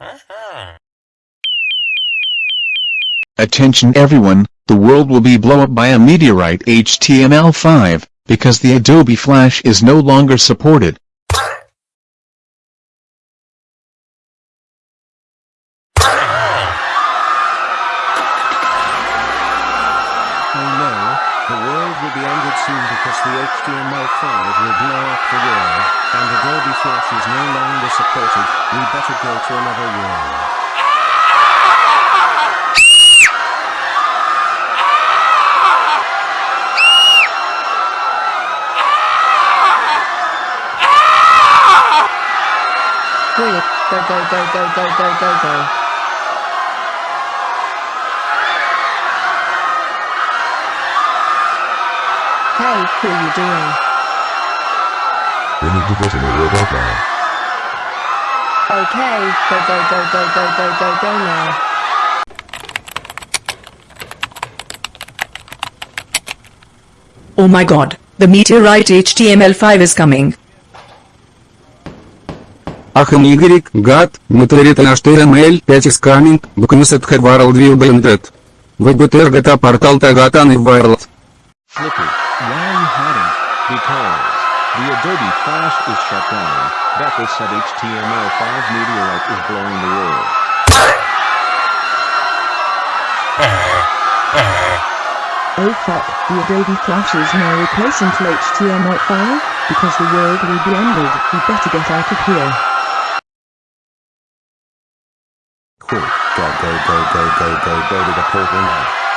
Uh-huh. Attention everyone, the world will be blown up by a meteorite HTML5, because the Adobe Flash is no longer supported. Will be ended soon because the HTML5 will blow up the world, and Adobe Flash is no longer supported, we better go to another world. Go go go go go go go Hey, who you doing? We need to get in a robot now. Okay, go go go go go go go go now. Oh my god, the meteorite HTML5 is coming. Ахм Y, гад, Material HTML 5 is coming, Buknus at Head World will be ended. VBTR gata portal tagatan in world. Flippy, why are you hiding? Because the Adobe Flash is shut down. Bethel said HTML5 meteorite is blowing the world. Oh fuck, the Adobe Flash is now replacing to HTML5, because the world will be ended, we better get out of here. Quick, go go go go go go go to the portal now.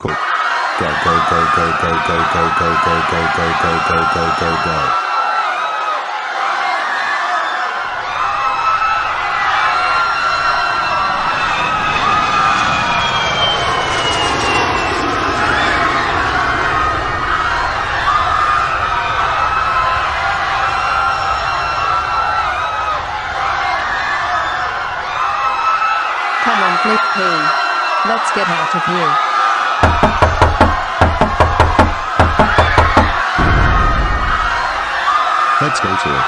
Quick, go go go go go go go go go go go go go go go go. Come on, P. Let's get out of here. Let's go to it.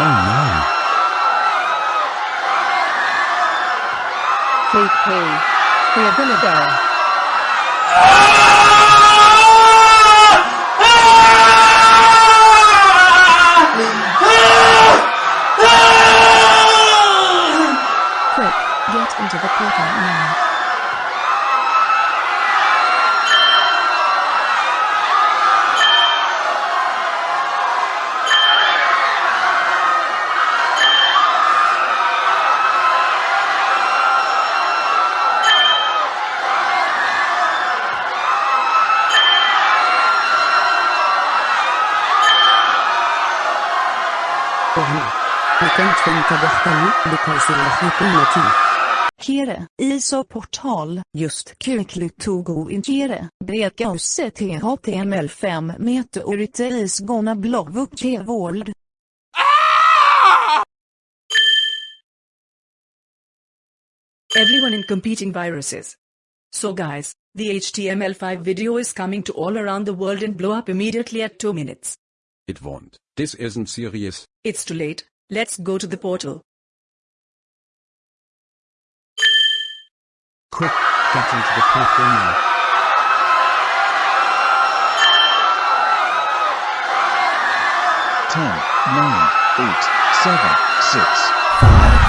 Oh no. Flip P. We're gonna ah! Potentiellt behärskar lokalsolationerna. Kere, ISO-portal, just kuklutogo inkere, brekause THTML5 meteorite isgona blavuk kevold. Ah! Everyone in competing viruses. So guys, the HTML5 video is coming to all around the world and blow up immediately at 2 minutes. It won't. This isn't serious. It's too late let's go to the portal. Quick, get into the portal now. Ten, nine, eight, seven, six. Ah!